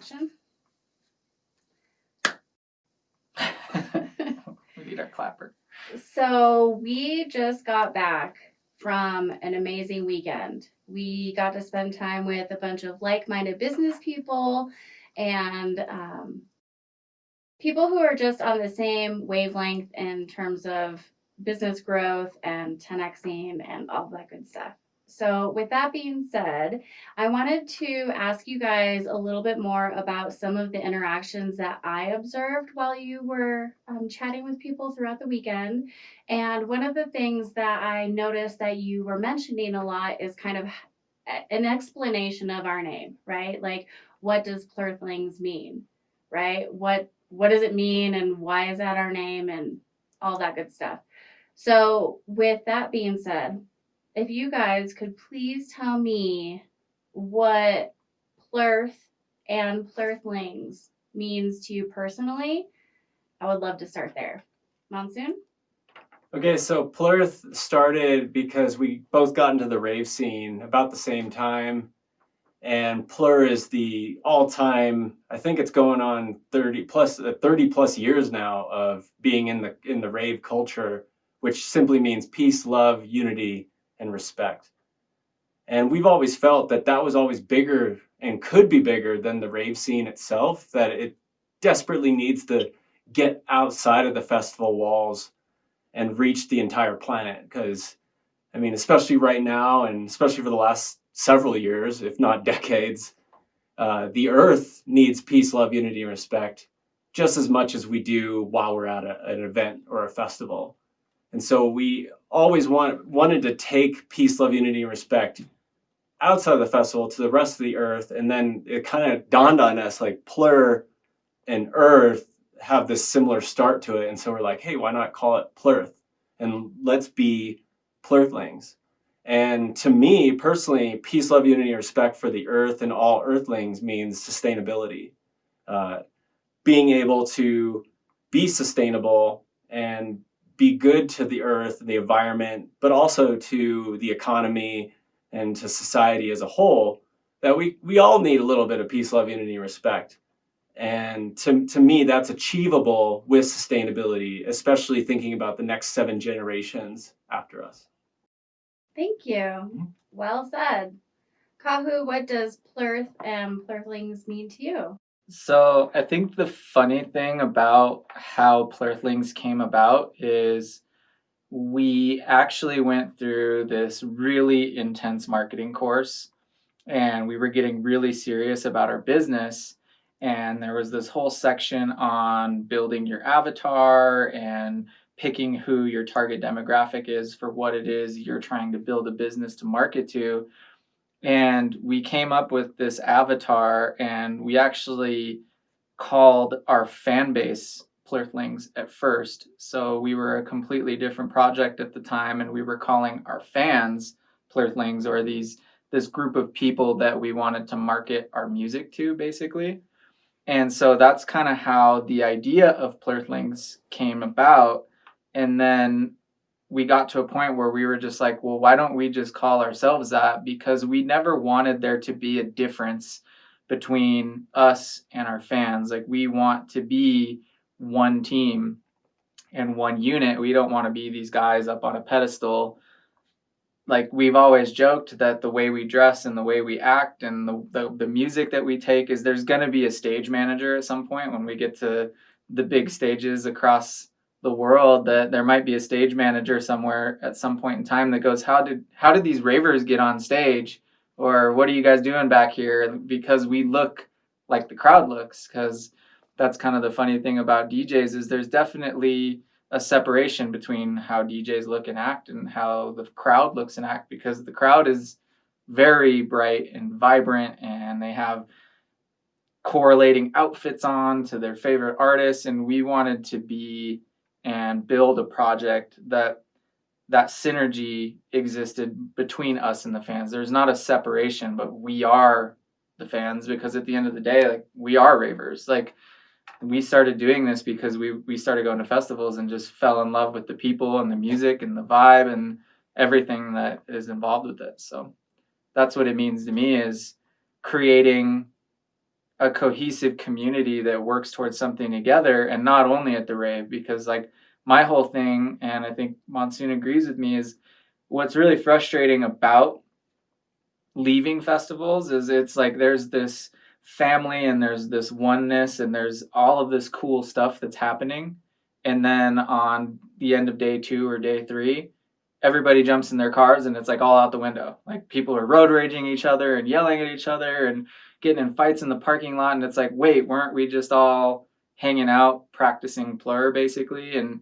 action. we need our clapper. So we just got back from an amazing weekend. We got to spend time with a bunch of like-minded business people and um, people who are just on the same wavelength in terms of business growth and 10xing and all that good stuff. So, with that being said, I wanted to ask you guys a little bit more about some of the interactions that I observed while you were um, chatting with people throughout the weekend. And one of the things that I noticed that you were mentioning a lot is kind of an explanation of our name, right? Like, what does Plurthlings mean, right? What what does it mean, and why is that our name, and all that good stuff. So, with that being said, if you guys could please tell me what plurth and plurthlings means to you personally, I would love to start there. Monsoon? Okay, so Plurth started because we both got into the rave scene about the same time. And Plur is the all-time, I think it's going on 30 plus uh, 30 plus years now of being in the in the rave culture, which simply means peace, love, unity, and respect. And we've always felt that that was always bigger and could be bigger than the rave scene itself, that it desperately needs to get outside of the festival walls and reach the entire planet. Because, I mean, especially right now, and especially for the last several years, if not decades, uh, the earth needs peace, love, unity, and respect just as much as we do while we're at a, an event or a festival. And so we always want, wanted to take peace, love, unity, and respect outside of the festival to the rest of the earth. And then it kind of dawned on us like Plur and Earth have this similar start to it. And so we're like, hey, why not call it Plurth? And let's be Plurthlings. And to me personally, peace, love, unity, respect for the earth and all earthlings means sustainability. Uh, being able to be sustainable and be good to the earth, and the environment, but also to the economy and to society as a whole, that we, we all need a little bit of peace, love, unity, respect. And to, to me, that's achievable with sustainability, especially thinking about the next seven generations after us. Thank you. Mm-hmm. Well said. Kahu, what does plurth and plurthlings mean to you? So I think the funny thing about how Plurthlings came about is we actually went through this really intense marketing course and we were getting really serious about our business and there was this whole section on building your avatar and picking who your target demographic is for what it is you're trying to build a business to market to and we came up with this avatar and we actually called our fan base plurthlings at first. So we were a completely different project at the time and we were calling our fans plurthlings or these this group of people that we wanted to market our music to basically. And so that's kind of how the idea of plurthlings came about. And then we got to a point where we were just like, well, why don't we just call ourselves that? Because we never wanted there to be a difference between us and our fans. Like, we want to be one team and one unit. We don't want to be these guys up on a pedestal. Like, we've always joked that the way we dress and the way we act and the, the, the music that we take is there's going to be a stage manager at some point when we get to the big stages across the world that there might be a stage manager somewhere at some point in time that goes how did how did these ravers get on stage? Or what are you guys doing back here? Because we look like the crowd looks because that's kind of the funny thing about DJs is there's definitely a separation between how DJs look and act and how the crowd looks and act because the crowd is very bright and vibrant and they have correlating outfits on to their favorite artists and we wanted to be and build a project that that synergy existed between us and the fans. There's not a separation, but we are the fans because at the end of the day, like we are ravers. Like we started doing this because we we started going to festivals and just fell in love with the people and the music and the vibe and everything that is involved with it. So that's what it means to me is creating a cohesive community that works towards something together and not only at the rave because like my whole thing and i think monsoon agrees with me is what's really frustrating about leaving festivals is it's like there's this family and there's this oneness and there's all of this cool stuff that's happening. And then on the end of day two or day three everybody jumps in their cars and it's like all out the window. Like people are road raging each other and yelling at each other and getting in fights in the parking lot and it's like wait weren't we just all hanging out practicing plur basically and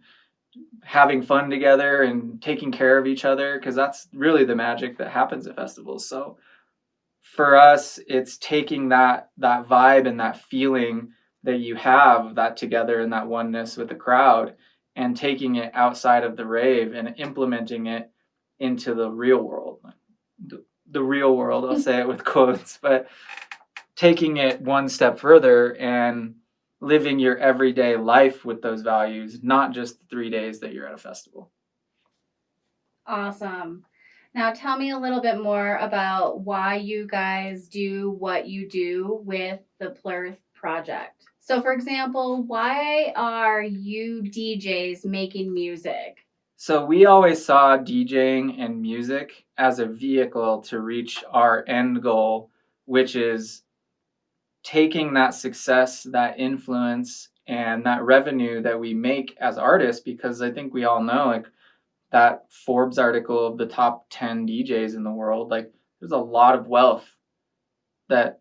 having fun together and taking care of each other? Because that's really the magic that happens at festivals. So for us it's taking that that vibe and that feeling that you have that together and that oneness with the crowd and taking it outside of the rave and implementing it into the real world. The, the real world i'll say it with quotes but taking it one step further and living your everyday life with those values not just the three days that you're at a festival Awesome. Now tell me a little bit more about why you guys do what you do with the Plurth project. So, for example, why are you DJs making music? So we always saw DJing and music as a vehicle to reach our end goal, which is taking that success, that influence, and that revenue that we make as artists, because I think we all know like that Forbes article of the top 10 DJs in the world, like there's a lot of wealth that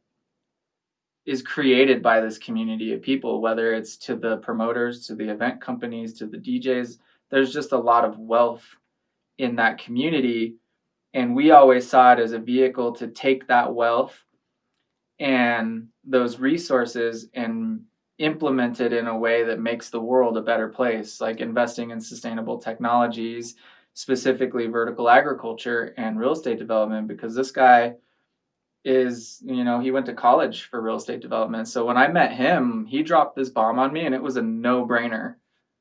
is created by this community of people, whether it's to the promoters, to the event companies, to the DJs. There's just a lot of wealth in that community. And we always saw it as a vehicle to take that wealth and those resources and implement it in a way that makes the world a better place, like investing in sustainable technologies, specifically vertical agriculture and real estate development, because this guy is, you know, he went to college for real estate development. So when I met him, he dropped this bomb on me and it was a no brainer.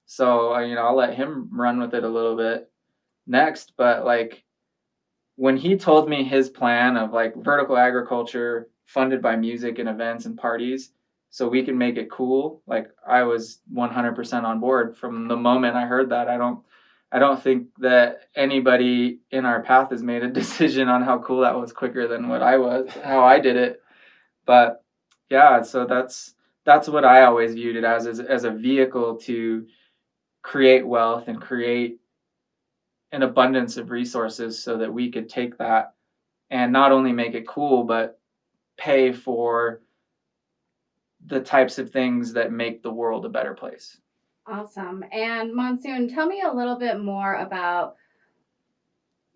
So, uh, you know, I'll let him run with it a little bit next. But like when he told me his plan of like vertical agriculture funded by music and events and parties, so we can make it cool, like I was 100% on board from the moment I heard that. I don't I don't think that anybody in our path has made a decision on how cool that was quicker than what I was, how I did it. But yeah, so that's that's what I always viewed it as as, as a vehicle to create wealth and create an abundance of resources so that we could take that and not only make it cool but pay for the types of things that make the world a better place. Awesome. And Monsoon, tell me a little bit more about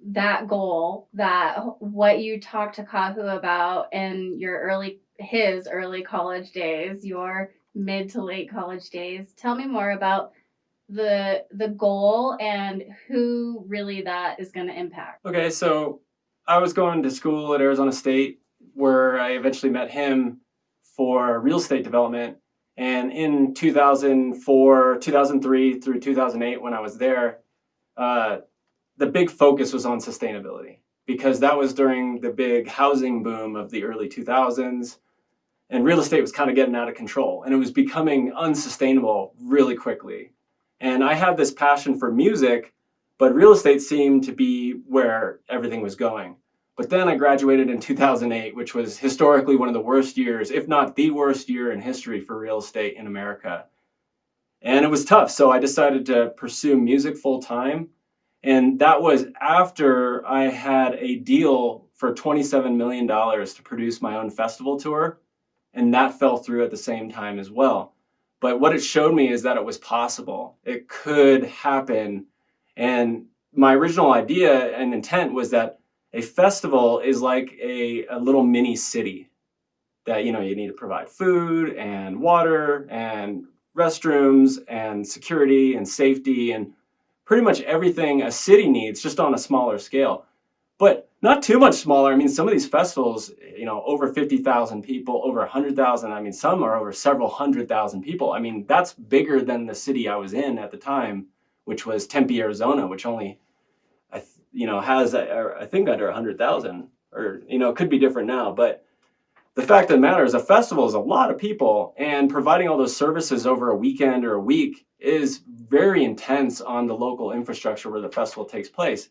that goal, that what you talked to Kahu about in your early his early college days, your mid to late college days. Tell me more about the the goal and who really that is going to impact. Okay, so I was going to school at Arizona State where I eventually met him for real estate development. And in 2004, 2003 through 2008, when I was there, uh, the big focus was on sustainability because that was during the big housing boom of the early 2000s. And real estate was kind of getting out of control and it was becoming unsustainable really quickly. And I had this passion for music, but real estate seemed to be where everything was going. But then I graduated in 2008, which was historically one of the worst years, if not the worst year in history for real estate in America. And it was tough, so I decided to pursue music full time. And that was after I had a deal for $27 million to produce my own festival tour. And that fell through at the same time as well. But what it showed me is that it was possible. It could happen. And my original idea and intent was that a festival is like a, a little mini city that you know you need to provide food and water and restrooms and security and safety and pretty much everything a city needs just on a smaller scale. But not too much smaller. I mean some of these festivals you know over 50,000 people over 100,000 i mean some are over several hundred thousand people. I mean that's bigger than the city i was in at the time which was tempe arizona which only you know, has, uh, a, I think, under 100,000, or, you know, it could be different now. But the fact of the matter is, a festival is a lot of people, and providing all those services over a weekend or a week is very intense on the local infrastructure where the festival takes place.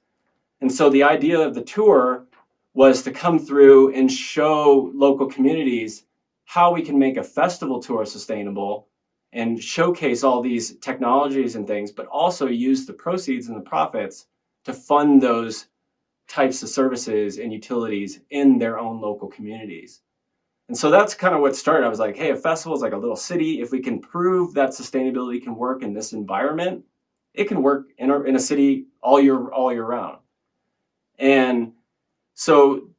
And so the idea of the tour was to come through and show local communities how we can make a festival tour sustainable and showcase all these technologies and things, but also use the proceeds and the profits to fund those types of services and utilities in their own local communities. And so that's kind of what started. I was like, hey, a festival is like a little city. If we can prove that sustainability can work in this environment, it can work in a, in a city all year all year round. And so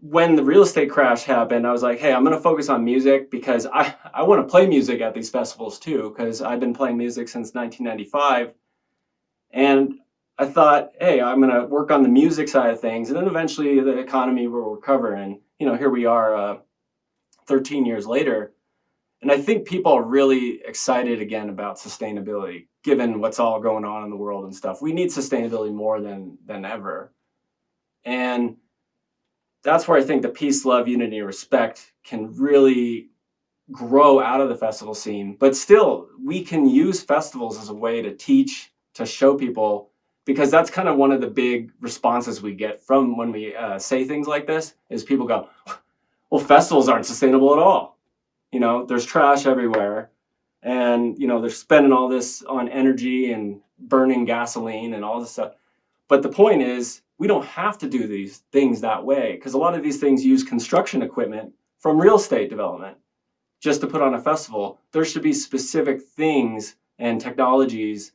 when the real estate crash happened, I was like, hey, I'm going to focus on music because I, I want to play music at these festivals too, because I've been playing music since 1995. And I thought, hey, I'm going to work on the music side of things. And then eventually the economy will recover. And, you know, here we are uh, 13 years later. And I think people are really excited again about sustainability, given what's all going on in the world and stuff. We need sustainability more than, than ever. And that's where I think the peace, love, unity, respect can really grow out of the festival scene. But still, we can use festivals as a way to teach, to show people, because that's kind of one of the big responses we get from when we uh, say things like this is people go, well, festivals aren't sustainable at all. You know, there's trash everywhere. And, you know, they're spending all this on energy and burning gasoline and all this stuff. But the point is, we don't have to do these things that way because a lot of these things use construction equipment from real estate development just to put on a festival. There should be specific things and technologies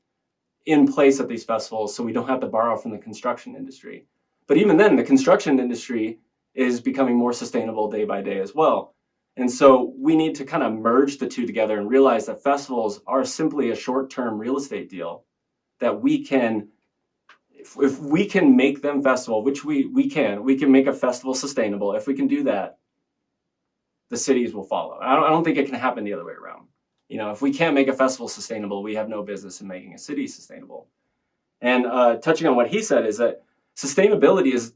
in place at these festivals so we don't have to borrow from the construction industry. But even then, the construction industry is becoming more sustainable day by day as well. And so we need to kind of merge the two together and realize that festivals are simply a short-term real estate deal that we can if, if we can make them festival, which we, we can, we can make a festival sustainable. If we can do that, the cities will follow. I don't, I don't think it can happen the other way around. You know, if we can't make a festival sustainable, we have no business in making a city sustainable. And uh, touching on what he said is that sustainability is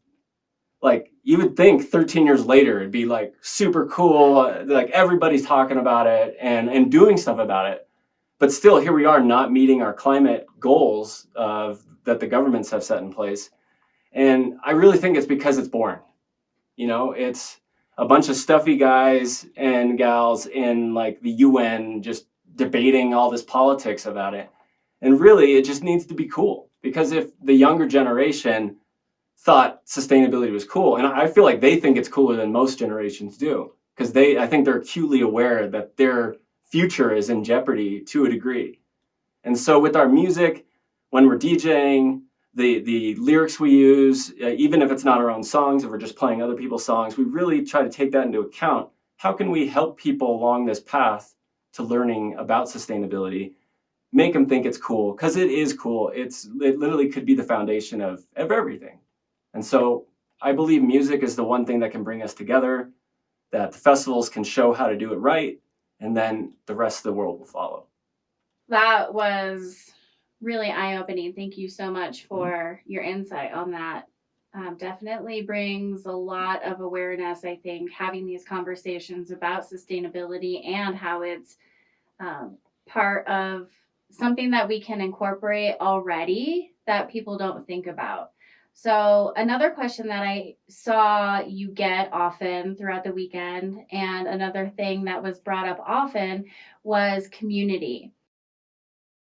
like, you would think 13 years later, it'd be like super cool. Like everybody's talking about it and, and doing stuff about it. But still, here we are not meeting our climate goals of that the governments have set in place. And I really think it's because it's boring. You know, it's a bunch of stuffy guys and gals in like the UN just debating all this politics about it. And really, it just needs to be cool because if the younger generation thought sustainability was cool, and I feel like they think it's cooler than most generations do because they, I think they're acutely aware that their future is in jeopardy to a degree. And so with our music, when we're DJing, the, the lyrics we use, uh, even if it's not our own songs, if we're just playing other people's songs, we really try to take that into account. How can we help people along this path to learning about sustainability, make them think it's cool, because it is cool. It's, it literally could be the foundation of, of everything. And so I believe music is the one thing that can bring us together, that the festivals can show how to do it right, and then the rest of the world will follow. That was really eye opening. Thank you so much for your insight on that. Um, definitely brings a lot of awareness, I think, having these conversations about sustainability and how it's um, part of something that we can incorporate already that people don't think about. So, another question that I saw you get often throughout the weekend, and another thing that was brought up often was community.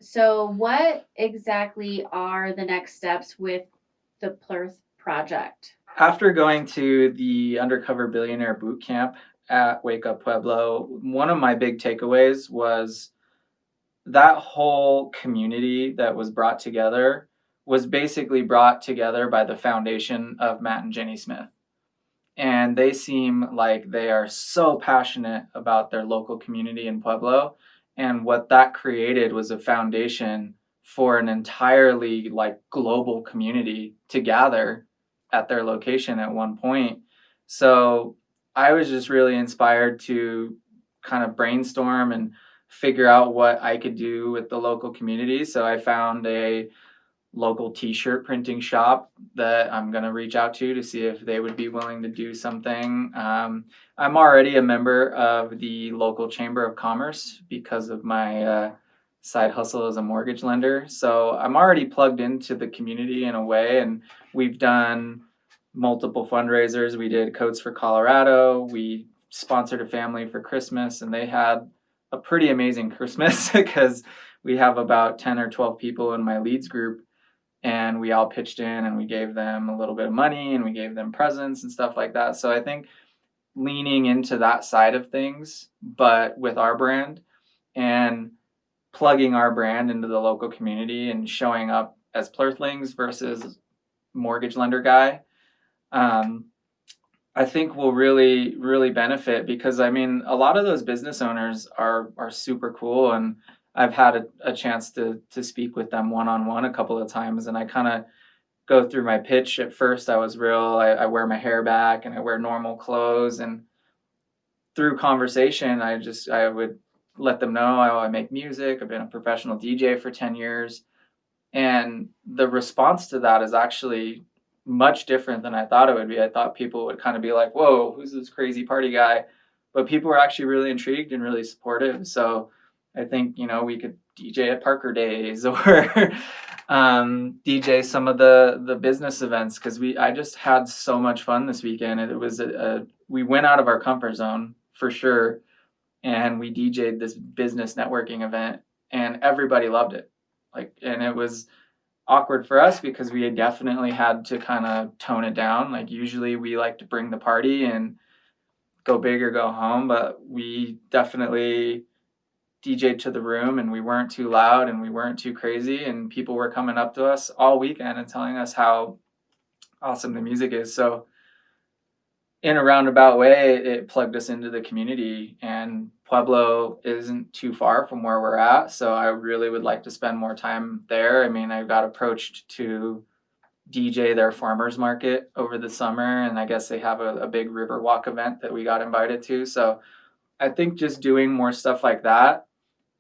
So, what exactly are the next steps with the Plurth project? After going to the Undercover Billionaire Boot Camp at Wake Up Pueblo, one of my big takeaways was that whole community that was brought together was basically brought together by the foundation of Matt and Jenny Smith. And they seem like they are so passionate about their local community in Pueblo and what that created was a foundation for an entirely like global community to gather at their location at one point. So i was just really inspired to kind of brainstorm and figure out what i could do with the local community. So i found a local t-shirt printing shop that I'm going to reach out to to see if they would be willing to do something. Um, I'm already a member of the local chamber of commerce because of my uh, side hustle as a mortgage lender. So I'm already plugged into the community in a way, and we've done multiple fundraisers. We did Coats for Colorado. We sponsored a family for Christmas, and they had a pretty amazing Christmas because we have about 10 or 12 people in my leads group and we all pitched in and we gave them a little bit of money and we gave them presents and stuff like that. So I think leaning into that side of things, but with our brand and plugging our brand into the local community and showing up as Plurthlings versus mortgage lender guy, um, I think will really really benefit because I mean a lot of those business owners are are super cool and I've had a, a chance to to speak with them one on one a couple of times, and I kind of go through my pitch. At first, I was real. I, I wear my hair back and I wear normal clothes, and through conversation, I just I would let them know I, I make music. I've been a professional DJ for ten years, and the response to that is actually much different than I thought it would be. I thought people would kind of be like, "Whoa, who's this crazy party guy?" But people were actually really intrigued and really supportive. So I think you know we could DJ at Parker Days or um, DJ some of the the business events because we I just had so much fun this weekend. It was a, a we went out of our comfort zone for sure, and we DJed this business networking event, and everybody loved it. Like, and it was awkward for us because we had definitely had to kind of tone it down. Like usually we like to bring the party and go big or go home, but we definitely DJed to the room and we weren't too loud and we weren't too crazy and people were coming up to us all weekend and telling us how awesome the music is. So in a roundabout way, it plugged us into the community and Pueblo isn't too far from where we're at. So I really would like to spend more time there. I mean, I got approached to DJ their farmers market over the summer and I guess they have a, a big Riverwalk event that we got invited to. So I think just doing more stuff like that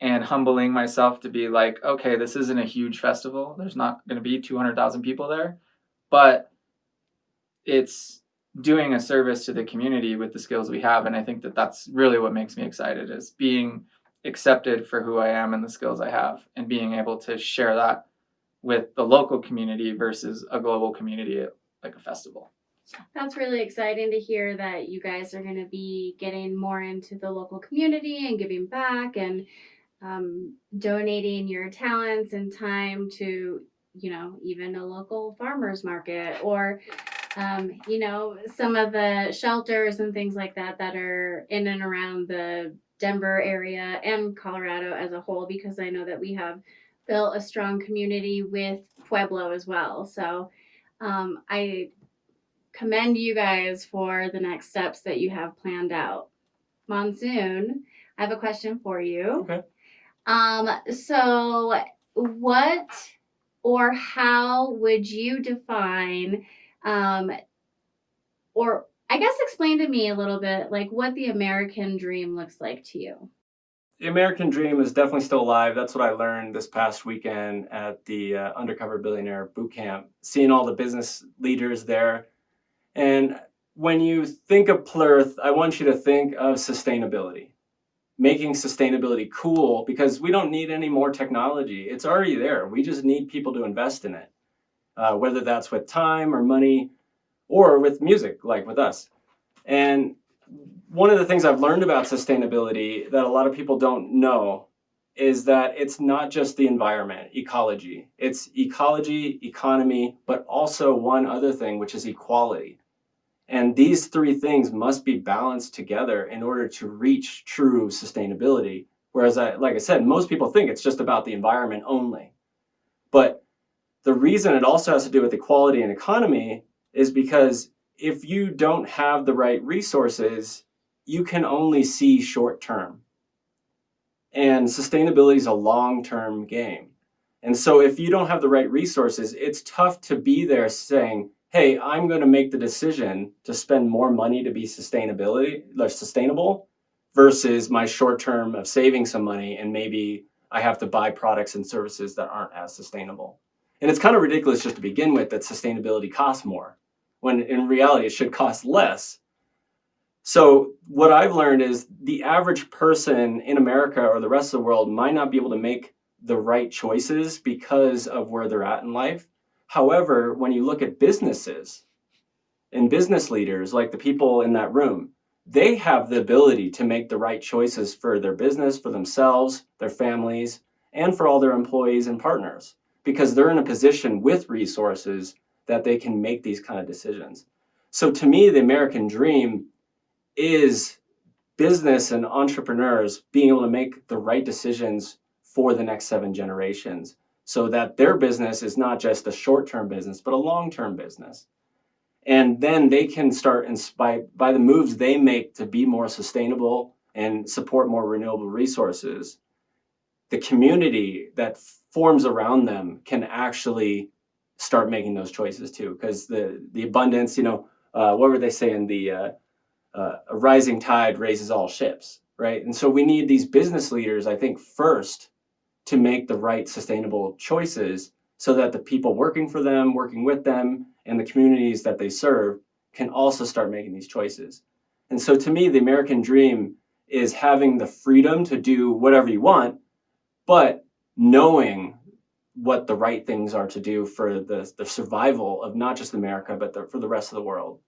and humbling myself to be like, okay, this isn't a huge festival. There's not going to be 200,000 people there, but it's doing a service to the community with the skills we have. And I think that that's really what makes me excited is being accepted for who I am and the skills I have and being able to share that with the local community versus a global community at like a festival. That's really exciting to hear that you guys are going to be getting more into the local community and giving back and um, donating your talents and time to, you know, even a local farmer's market or, um, you know, some of the shelters and things like that that are in and around the Denver area and Colorado as a whole, because I know that we have built a strong community with Pueblo as well. So um, I commend you guys for the next steps that you have planned out. Monsoon, I have a question for you. Okay. Um, so what or how would you define um or I guess explain to me a little bit like what the American dream looks like to you. The American dream is definitely still alive. That's what I learned this past weekend at the uh, Undercover Billionaire Boot Camp, seeing all the business leaders there. And when you think of Plurth, I want you to think of sustainability making sustainability cool because we don't need any more technology. It's already there. We just need people to invest in it, uh, whether that's with time or money or with music, like with us. And one of the things I've learned about sustainability that a lot of people don't know is that it's not just the environment, ecology. It's ecology, economy, but also one other thing, which is equality. And these three things must be balanced together in order to reach true sustainability. Whereas, I, like I said, most people think it's just about the environment only. But the reason it also has to do with equality and economy is because if you don't have the right resources, you can only see short term. And sustainability is a long term game. And so if you don't have the right resources, it's tough to be there saying, hey, I'm going to make the decision to spend more money to be sustainability, like sustainable versus my short term of saving some money and maybe I have to buy products and services that aren't as sustainable. And it's kind of ridiculous just to begin with that sustainability costs more, when in reality it should cost less. So, what I've learned is the average person in America or the rest of the world might not be able to make the right choices because of where they're at in life. However, when you look at businesses and business leaders, like the people in that room, they have the ability to make the right choices for their business, for themselves, their families, and for all their employees and partners because they're in a position with resources that they can make these kind of decisions. So to me, the American dream is business and entrepreneurs being able to make the right decisions for the next seven generations so that their business is not just a short-term business, but a long-term business. And then they can start, by, by the moves they make to be more sustainable and support more renewable resources, the community that forms around them can actually start making those choices too. Because the, the abundance, you know, uh, what were they saying? The uh, uh, a rising tide raises all ships, right? And so we need these business leaders, I think, first to make the right sustainable choices so that the people working for them, working with them, and the communities that they serve can also start making these choices. And so to me, the American dream is having the freedom to do whatever you want, but knowing what the right things are to do for the, the survival of not just America, but the, for the rest of the world.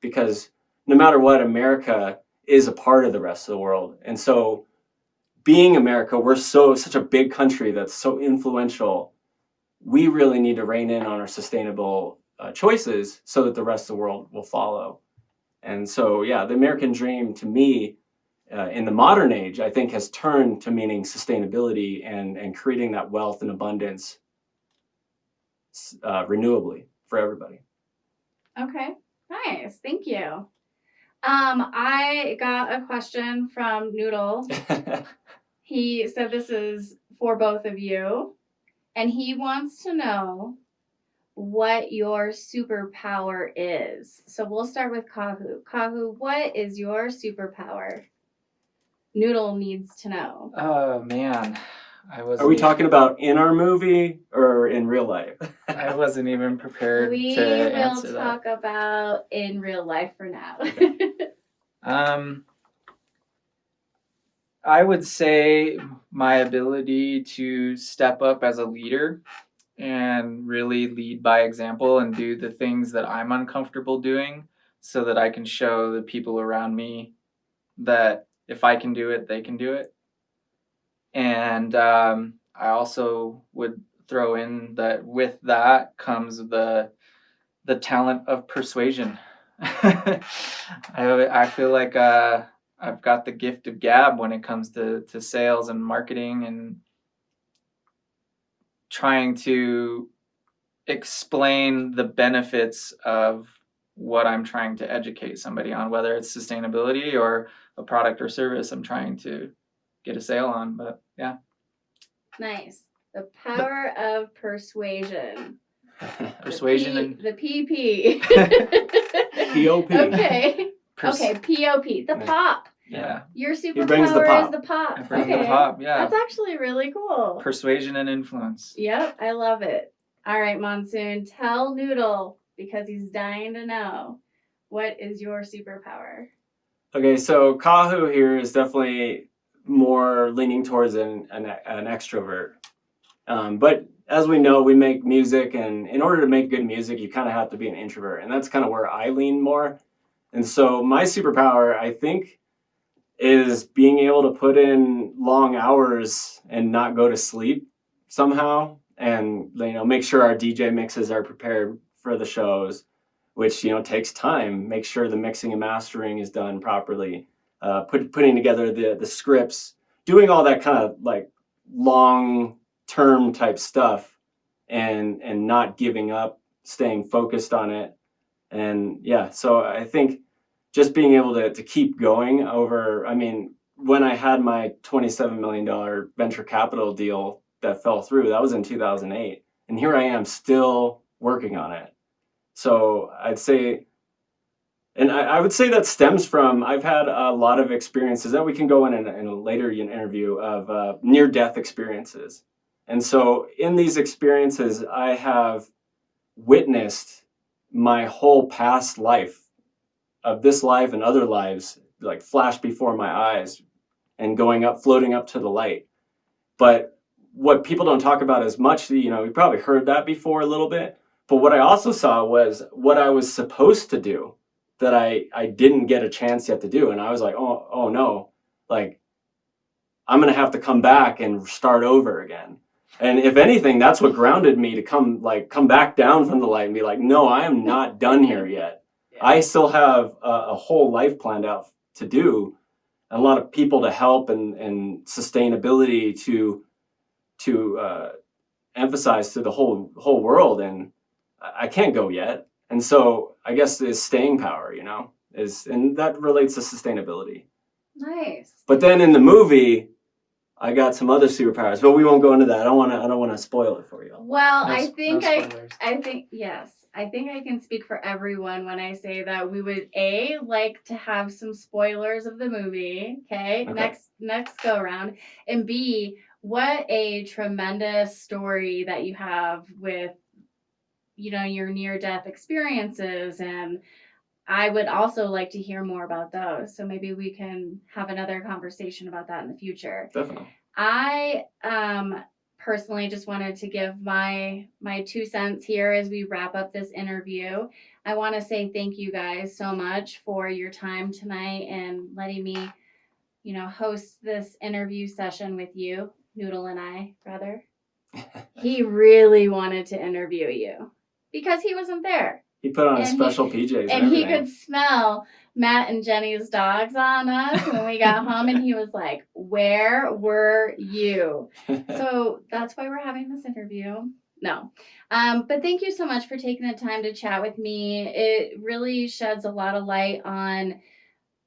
Because no matter what, America is a part of the rest of the world. And so being America, we're so such a big country that's so influential. We really need to rein in on our sustainable uh, choices so that the rest of the world will follow. And so, yeah, the American dream to me uh, in the modern age, I think has turned to meaning sustainability and, and creating that wealth and abundance uh, renewably for everybody. Okay, nice. Thank you. Um, I got a question from Noodle. he said this is for both of you, and he wants to know what your superpower is. So we'll start with Kahu. Kahu, what is your superpower? Noodle needs to know. Oh man, I was. Are we talking about in our movie or in real life? I wasn't even prepared We to will answer talk about in real life for now. that. Um, I would say my ability to step up as a leader and really lead by example and do the things that I'm uncomfortable doing so that I can show the people around me that if I can do it, they can do it. And um, I also would throw in that with that comes the the talent of persuasion. I I feel like uh, I've got the gift of gab when it comes to to sales and marketing and trying to explain the benefits of what I'm trying to educate somebody on, whether it's sustainability or a product or service I'm trying to get a sale on. But yeah. nice. The power of persuasion. Persuasion the and the PP. POP. Okay. pers- Okay, POP. The Yeah. pop. Yeah. Your superpower brings the pop. is the pop. I bring okay. the pop. Yeah. That's actually really cool. Persuasion and influence. Yep, I love it. All right, Monsoon, tell Noodle because he's dying to know what is your superpower. Okay, so Kahu here is definitely more leaning towards an, an, an extrovert. Um, but as we know, we make music, and in order to make good music, you kind of have to be an introvert. And that's kind of where I lean more. And so my superpower, I think, is being able to put in long hours and not go to sleep somehow and you know make sure our DJ mixes are prepared for the shows which you know takes time make sure the mixing and mastering is done properly uh, put, putting together the the scripts doing all that kind of like long term type stuff and and not giving up staying focused on it. And yeah so i think just being able to, to keep going over i mean when i had my 27 million dollar venture capital deal that fell through that was in 2008 and here i am still working on it. So i'd say and I, I would say that stems from I've had a lot of experiences that we can go in in, a- in a later interview of uh, near death experiences. And so in these experiences, I have witnessed my whole past life of this life and other lives like flash before my eyes and going up, floating up to the light. But what people don't talk about as much, you know, you probably heard that before a little bit. But what I also saw was what I was supposed to do that I, I didn't get a chance yet to do. And I was like, oh, oh no, like I'm going to have to come back and start over again. And if anything, that's what grounded me to come like come back down from the light and be like, no, I am not done here yet. I still have a, a whole life planned out to do, and a lot of people to help and, and sustainability to to uh, emphasize to the whole whole world. And I can't go yet. And so I guess is staying power, you know, is and that relates to sustainability. Nice. But then in the movie, I got some other superpowers, but we won't go into that. I don't want to. I don't want to spoil it for you. Well, No I s- no think I. I think yes. I think I can speak for everyone when I say that we would a like to have some spoilers of the movie, okay? Okay. Next next go around. And B, what a tremendous story that you have with you know your near death experiences and I would also like to hear more about those. So maybe we can have another conversation about that in the future. Definitely. I um personally just wanted to give my my two cents here as we wrap up this interview. I want to say thank you guys so much for your time tonight and letting me, you know, host this interview session with you, Noodle and I, rather. He really wanted to interview you because he wasn't there He put on And his he- special PJs and, and he could smell Matt and Jenny's dogs on us when we got home, and he was like, "Where were you?" So that's why we're having this interview. No, um, but thank you so much for taking the time to chat with me. It really sheds a lot of light on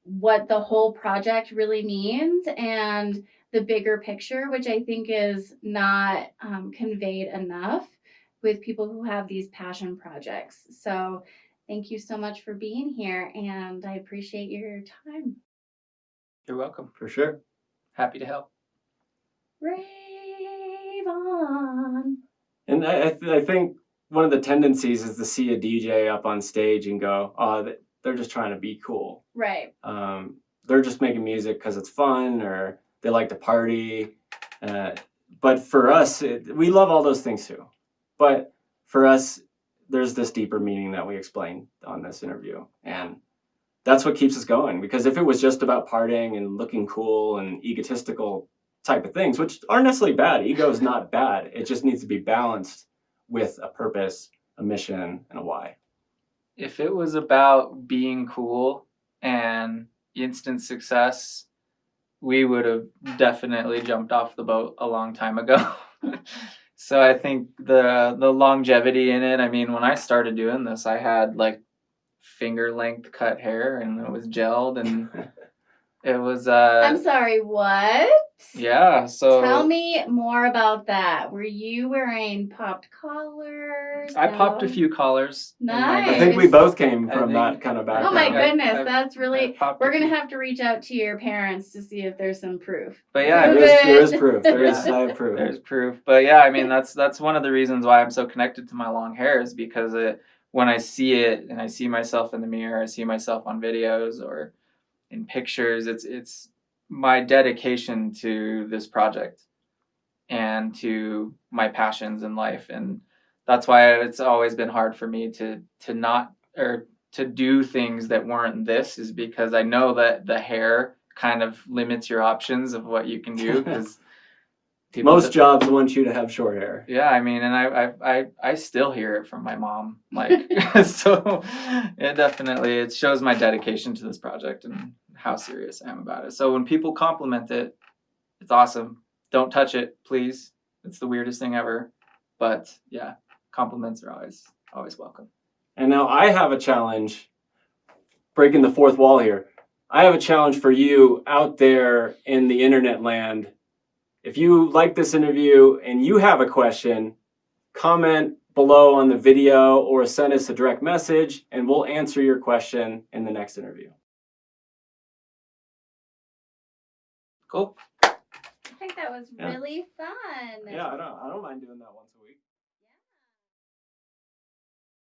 what the whole project really means and the bigger picture, which I think is not um, conveyed enough with people who have these passion projects. So thank you so much for being here, and I appreciate your time. You're welcome. for sure. Happy to help. Rave on. And I, I, th- I think one of the tendencies is to see a DJ up on stage and go, oh, they're just trying to be cool. Right. Um, they're just making music because it's fun or they like to party. Uh, but for us, it, we love all those things too. But for us, there's this deeper meaning that we explained on this interview. And that's what keeps us going. Because if it was just about partying and looking cool and egotistical type of things, which aren't necessarily bad, ego is not bad. It just needs to be balanced with a purpose, a mission, and a why. If it was about being cool and instant success, we would have definitely jumped off the boat a long time ago. so I think the the longevity in it. I mean, when I started doing this, I had like finger length cut hair, and it was gelled, and it was uh I'm sorry, what? yeah. So Tell me more about that. Were you wearing popped collars? I popped a few collars. Nice. I think we both came from think- that kind of background. Oh my goodness, I- that's really. popped a We're gonna have to reach out to your parents to see if there's some proof. But yeah, there Prove is, there is proof. There is Yeah. Proof. There's proof. But yeah, I mean that's that's one of the reasons why I'm so connected to my long hair is because it when I see it and I see myself in the mirror, I see myself on videos or in pictures, it's it's my dedication to this project and to my passions in life. And that's why it's always been hard for me to to not or to do things that weren't this is because I know that the hair kind of limits your options of what you can do because Most jobs want you to have short hair. yeah, I mean, and I, I, I, I still hear it from my mom. Like, so it definitely it shows my dedication to this project and how serious I am about it. So when people compliment it, it's awesome. Don't touch it, please. It's the weirdest thing ever. But yeah, compliments are always always welcome. And now I have a challenge, breaking the fourth wall here. I have a challenge for you out there in the internet land. If you like this interview and you have a question, comment below on the video or send us a direct message and we'll answer your question in the next interview. Cool. I think That was Yeah. really fun. Yeah, I don't I don't mind doing that once a week.